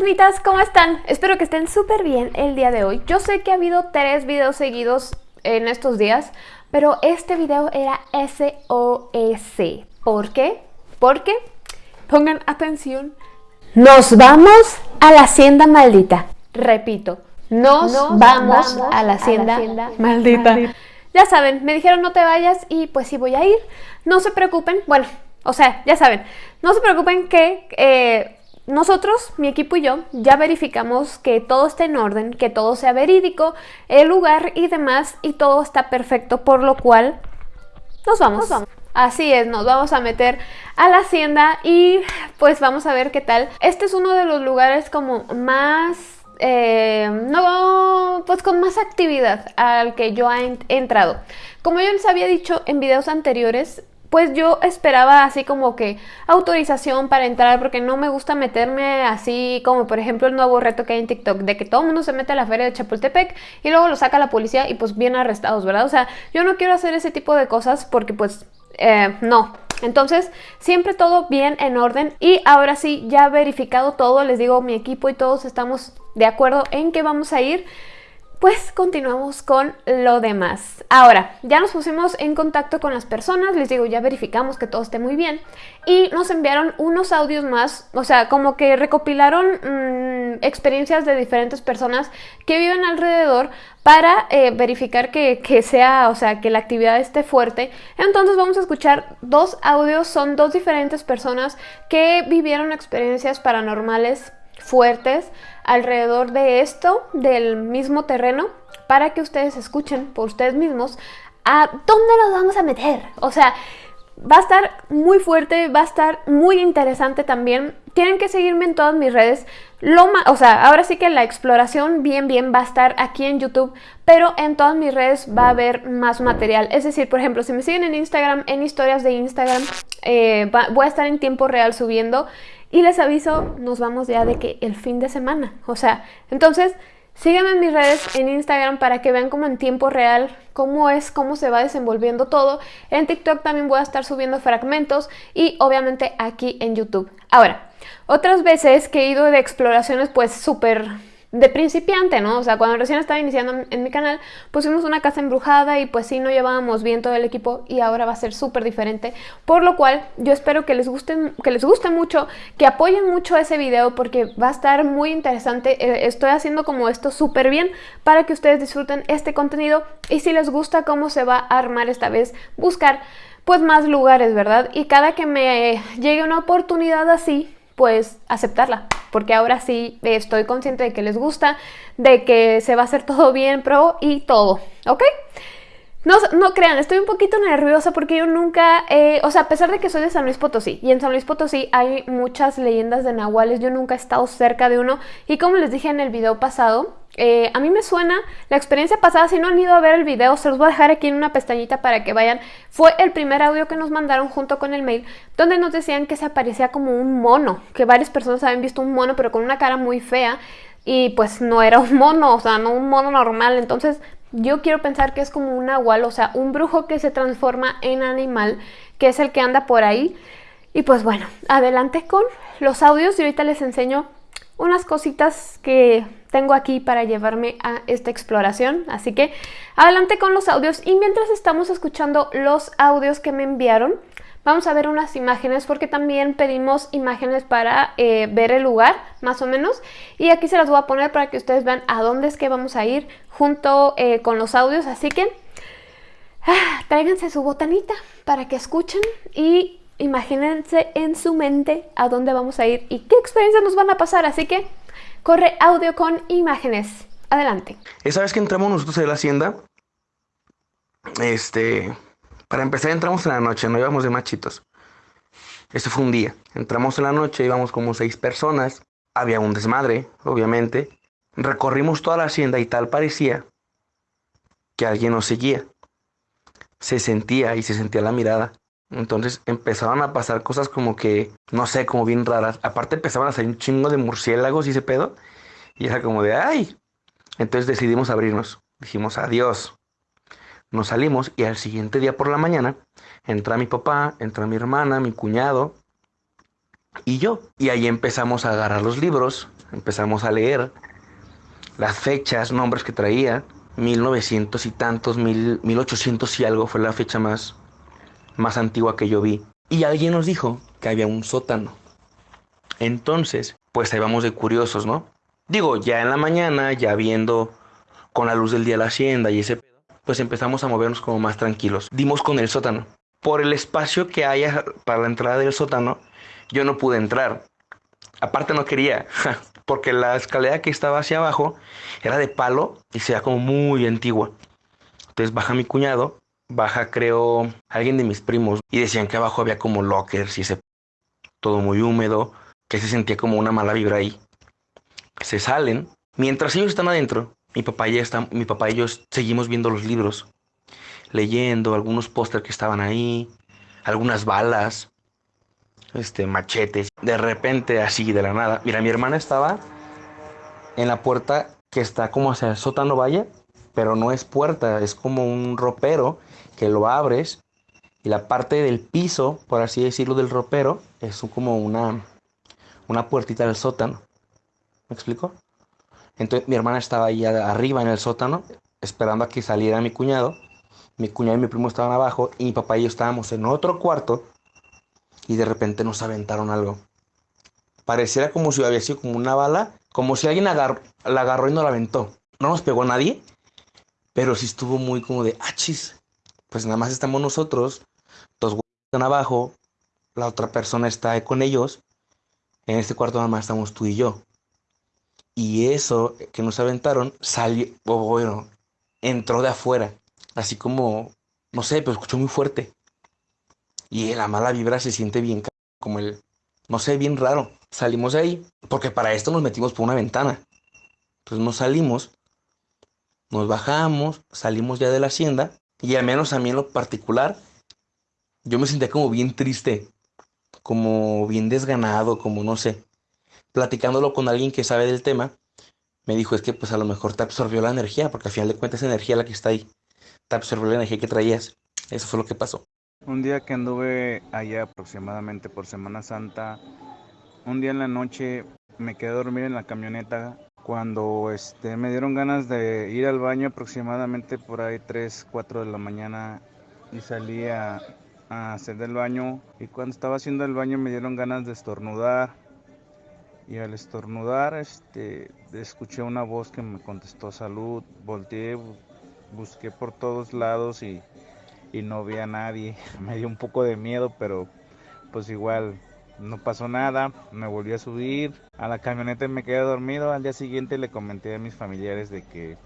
fantasmitas, ¿cómo están? Espero que estén súper bien el día de hoy. Yo sé que ha habido tres videos seguidos en estos días, pero este video era SOS. ¿Por qué? Porque, pongan atención, nos vamos a la hacienda maldita. Repito, nos, vamos, a la hacienda, maldita. Ya saben, me dijeron no te vayas y pues sí voy a ir. No se preocupen, bueno, o sea, ya saben, no se preocupen que eh, nosotros, mi equipo y yo, ya verificamos que todo esté en orden, que todo sea verídico, el lugar y demás, y todo está perfecto, por lo cual nos vamos. Así es, nos vamos a meter a la hacienda y pues vamos a ver qué tal. Este es uno de los lugares como más eh, no, pues con más actividad al que yo he entrado. Como yo les había dicho en videos anteriores, pues yo esperaba así como que autorización para entrar porque no me gusta meterme así como por ejemplo el nuevo reto que hay en TikTok de que todo el mundo se mete a la feria de Chapultepec y luego lo saca la policía y pues vienen arrestados, ¿verdad? O sea, yo no quiero hacer ese tipo de cosas porque pues eh, no. Entonces, siempre todo bien en orden y ahora sí, ya verificado todo, les digo, mi equipo y todos estamos de acuerdo en que vamos a ir pues continuamos con lo demás. Ahora, ya nos pusimos en contacto con las personas, les digo, ya verificamos que todo esté muy bien y nos enviaron unos audios más, o sea, como que recopilaron mm, experiencias de diferentes personas que viven alrededor para eh, verificar que, que, sea, o sea, que la actividad esté fuerte. Entonces vamos a escuchar dos audios, son dos diferentes personas que vivieron experiencias paranormales fuertes alrededor de esto, del mismo terreno, para que ustedes escuchen por ustedes mismos a dónde nos vamos a meter. O sea, va a estar muy fuerte, va a estar muy interesante también. Tienen que seguirme en todas mis redes. Lo o sea, ahora sí que la exploración bien bien va a estar aquí en YouTube, pero en todas mis redes va a haber más material. Es decir, por ejemplo, si me siguen en Instagram, en historias de Instagram, eh, voy a estar en tiempo real subiendo y les aviso, nos vamos ya de que el fin de semana. O sea, entonces síganme en mis redes en Instagram para que vean como en tiempo real cómo es, cómo se va desenvolviendo todo. En TikTok también voy a estar subiendo fragmentos y obviamente aquí en YouTube. Ahora, otras veces que he ido de exploraciones pues súper de principiante, ¿no? O sea, cuando recién estaba iniciando en mi canal, pusimos una casa embrujada y pues sí, no llevábamos bien todo el equipo y ahora va a ser súper diferente. Por lo cual, yo espero que les, guste, que les guste mucho, que apoyen mucho ese video porque va a estar muy interesante. Eh, estoy haciendo como esto súper bien para que ustedes disfruten este contenido y si les gusta cómo se va a armar esta vez, buscar pues más lugares, ¿verdad? Y cada que me llegue una oportunidad así, pues aceptarla, porque ahora sí estoy consciente de que les gusta, de que se va a hacer todo bien, pro y todo, ¿ok? No, no crean, estoy un poquito nerviosa porque yo nunca, o sea, a pesar de que soy de San Luis Potosí, y en San Luis Potosí hay muchas leyendas de nahuales, yo nunca he estado cerca de uno, y como les dije en el video pasado, eh, a mí me suena la experiencia pasada, si no han ido a ver el video, se los voy a dejar aquí en una pestañita para que vayan. Fue el primer audio que nos mandaron junto con el mail, donde nos decían que se aparecía como un mono, que varias personas habían visto un mono, pero con una cara muy fea, y pues no era un mono, o sea, no un mono normal, entonces yo quiero pensar que es como un nahual, o sea, un brujo que se transforma en animal, que es el que anda por ahí. Y pues bueno, adelante con los audios y ahorita les enseño unas cositas que tengo aquí para llevarme a esta exploración. Así que adelante con los audios y mientras estamos escuchando los audios que me enviaron, vamos a ver unas imágenes porque también pedimos imágenes para eh, ver el lugar, más o menos. Y aquí se las voy a poner para que ustedes vean a dónde es que vamos a ir junto eh, con los audios. Así que ah, tráiganse su botanita para que escuchen y imagínense en su mente a dónde vamos a ir y qué experiencias nos van a pasar. Así que corre audio con imágenes. Adelante. Esa vez que entramos nosotros en la hacienda, este, para empezar entramos en la noche, no íbamos de machitos. Este fue un día. Entramos en la noche, íbamos como seis personas. Había un desmadre, obviamente. Recorrimos toda la hacienda y tal parecía que alguien nos seguía. Se sentía y se sentía la mirada. Entonces empezaban a pasar cosas como que, no sé, como bien raras. Aparte empezaban a salir un chingo de murciélagos y ese pedo. Y era como de, ay. Entonces decidimos abrirnos. Dijimos, adiós. Nos salimos y al siguiente día por la mañana entra mi papá, entra mi hermana, mi cuñado y yo. Y ahí empezamos a agarrar los libros, empezamos a leer las fechas, nombres que traía, 1900 y tantos, mil, 1800 y algo fue la fecha más, más antigua que yo vi. Y alguien nos dijo que había un sótano. Entonces, pues ahí vamos de curiosos, ¿no? Digo, ya en la mañana, ya viendo con la luz del día la hacienda y ese pedo, pues empezamos a movernos como más tranquilos. Dimos con el sótano. Por el espacio que haya para la entrada del sótano, yo no pude entrar. Aparte no quería, porque la escalera que estaba hacia abajo era de palo y se como muy antigua. Entonces baja mi cuñado, baja creo alguien de mis primos y decían que abajo había como lockers y ese todo muy húmedo, que se sentía como una mala vibra ahí. Se salen, mientras ellos están adentro, mi papá y, está, mi papá y yo seguimos viendo los libros, leyendo algunos pósters que estaban ahí, algunas balas, este, machetes. De repente, así de la nada, mira, mi hermana estaba en la puerta que está como hacia el sótano vaya, pero no es puerta, es como un ropero que lo abres y la parte del piso, por así decirlo, del ropero es como una, una puertita del sótano. ¿Me explico? Entonces mi hermana estaba ahí arriba en el sótano, esperando a que saliera mi cuñado. Mi cuñado y mi primo estaban abajo y mi papá y yo estábamos en otro cuarto y de repente nos aventaron algo. Pareciera como si había sido como una bala, como si alguien la agarró y no la aventó. No nos pegó nadie, pero sí estuvo muy como de, achis, ah, pues nada más estamos nosotros, dos están abajo, la otra persona está con ellos, en este cuarto nada más estamos tú y yo. Y eso que nos aventaron salió, bueno, entró de afuera, así como, no sé, pero escuchó muy fuerte. Y la mala vibra se siente bien, como el, no sé, bien raro. Salimos de ahí, porque para esto nos metimos por una ventana. Entonces nos salimos, nos bajamos, salimos ya de la hacienda, y al menos a mí lo particular, yo me sentía como bien triste, como bien desganado, como no sé. Platicándolo con alguien que sabe del tema, me dijo, es que pues a lo mejor te absorbió la energía, porque al final de cuentas es energía la que está ahí. Te absorbió la energía que traías. Eso fue lo que pasó. Un día que anduve allá aproximadamente por Semana Santa, un día en la noche me quedé a dormir en la camioneta cuando este, me dieron ganas de ir al baño aproximadamente por ahí 3, 4 de la mañana y salí a, hacer del baño. Y cuando estaba haciendo el baño me dieron ganas de estornudar. Y al estornudar este, escuché una voz que me contestó salud, volteé, busqué por todos lados y y no vi a nadie. Me dio un poco de miedo, pero pues igual no pasó nada. Me volví a subir a la camioneta y me quedé dormido. Al día siguiente le comenté a mis familiares de que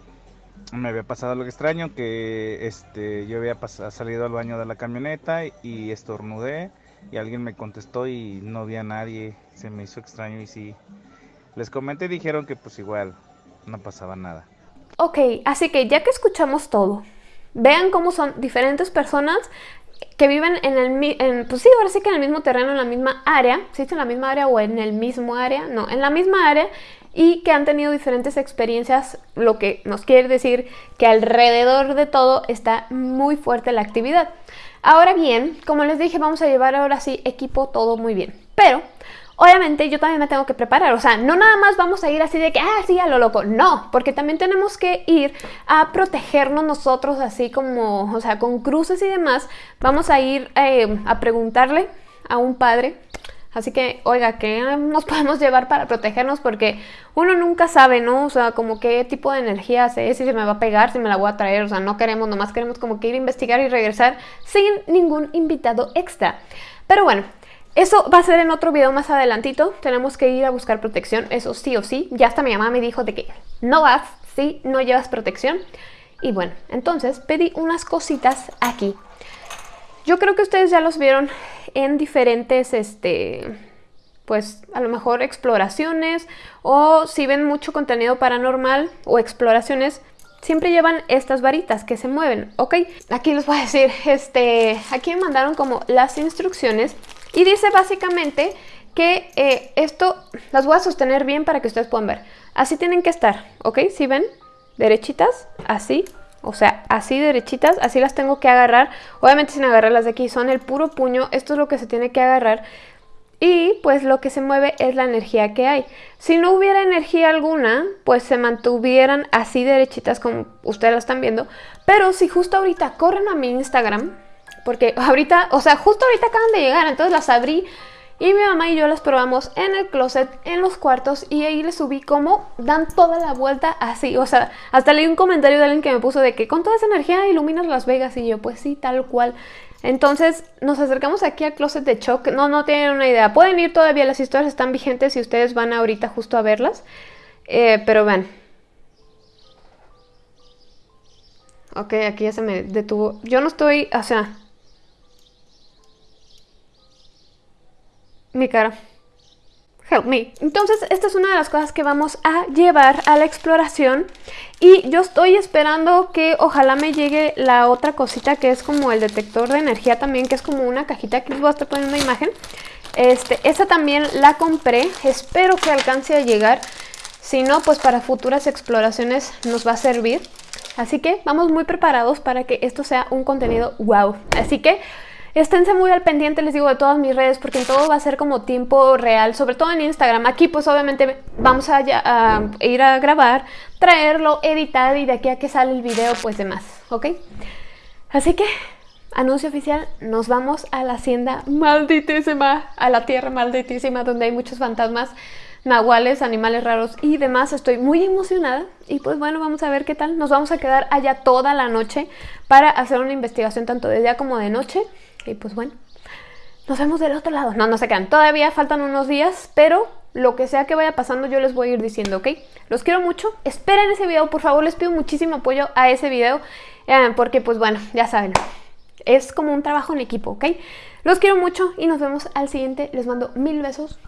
me había pasado algo extraño, que este, yo había salido al baño de la camioneta y estornudé y alguien me contestó y no vi a nadie. Se me hizo extraño y sí. Les comenté y dijeron que pues igual no pasaba nada. Ok, así que ya que escuchamos todo, Vean cómo son diferentes personas que viven en el en, pues sí, ahora sí que en el mismo terreno, en la misma área, es en la misma área o en el mismo área, no, en la misma área y que han tenido diferentes experiencias, lo que nos quiere decir que alrededor de todo está muy fuerte la actividad. Ahora bien, como les dije, vamos a llevar ahora sí equipo todo muy bien, pero Obviamente yo también me tengo que preparar, o sea, no nada más vamos a ir así de que, ah, sí, a lo loco, no, porque también tenemos que ir a protegernos nosotros así como, o sea, con cruces y demás, vamos a ir eh, a preguntarle a un padre, así que, oiga, ¿qué nos podemos llevar para protegernos? Porque uno nunca sabe, ¿no? O sea, como qué tipo de energía es, si se me va a pegar, si me la voy a traer, o sea, no queremos, nomás queremos como que ir a investigar y regresar sin ningún invitado extra. Pero bueno, eso va a ser en otro video más adelantito. Tenemos que ir a buscar protección, eso sí o sí. Ya hasta mi mamá me dijo de que no vas si no llevas protección. Y bueno, entonces pedí unas cositas aquí. Yo creo que ustedes ya los vieron en diferentes, este, pues a lo mejor exploraciones o si ven mucho contenido paranormal o exploraciones, siempre llevan estas varitas que se mueven, ¿ok? Aquí les voy a decir, este, aquí me mandaron como las instrucciones y dice básicamente que eh, esto las voy a sostener bien para que ustedes puedan ver. Así tienen que estar, ¿ok? Si ven, derechitas, así, o sea, así derechitas, así las tengo que agarrar. Obviamente sin agarrar las de aquí, son el puro puño, esto es lo que se tiene que agarrar. y pues lo que se mueve es la energía que hay. Si no hubiera energía alguna, pues se mantuvieran así derechitas como ustedes lo están viendo. Pero si justo ahorita corren a mi Instagram, porque ahorita, o sea, justo ahorita acaban de llegar, entonces las abrí y mi mamá y yo las probamos en el closet, en los cuartos y ahí les subí cómo dan toda la vuelta así. O sea, hasta leí un comentario de alguien que me puso de que con toda esa energía iluminas Las Vegas y yo pues sí, tal cual. Entonces nos acercamos aquí al closet de Choc. No, no tienen una idea. Pueden ir todavía, las historias están vigentes si ustedes van ahorita justo a verlas. Eh, pero vean. Ok, aquí ya se me detuvo. Yo no estoy, o sea... Mi cara. Help me. Entonces, esta es una de las cosas que vamos a llevar a la exploración. Y yo estoy esperando que ojalá me llegue la otra cosita que es como el detector de energía también, que es como una cajita. Aquí les voy a estar poniendo una imagen. Este, esa también la compré. Espero que alcance a llegar. Si no, pues para futuras exploraciones nos va a servir. Así que vamos muy preparados para que esto sea un contenido wow. Así que esténse muy al pendiente, les digo, de todas mis redes, porque todo va a ser como tiempo real, sobre todo en Instagram. Aquí pues obviamente vamos a, ir a grabar, traerlo, editar y de aquí a que sale el video pues demás, ¿ok? Así que, anuncio oficial, nos vamos a la hacienda malditísima, a la tierra malditísima donde hay muchos fantasmas nahuales, animales raros y demás. Estoy muy emocionada y pues bueno, vamos a ver qué tal. Nos vamos a quedar allá toda la noche para hacer una investigación tanto de día como de noche. Y pues bueno, nos vemos del otro lado. No, no se quedan. Todavía faltan unos días, pero lo que sea que vaya pasando yo les voy a ir diciendo, ¿ok? Los quiero mucho. Esperen ese video, por favor. Les pido muchísimo apoyo a ese video. Eh, porque pues bueno, ya saben. Es como un trabajo en equipo, ¿ok? Los quiero mucho y nos vemos al siguiente. Les mando mil besos.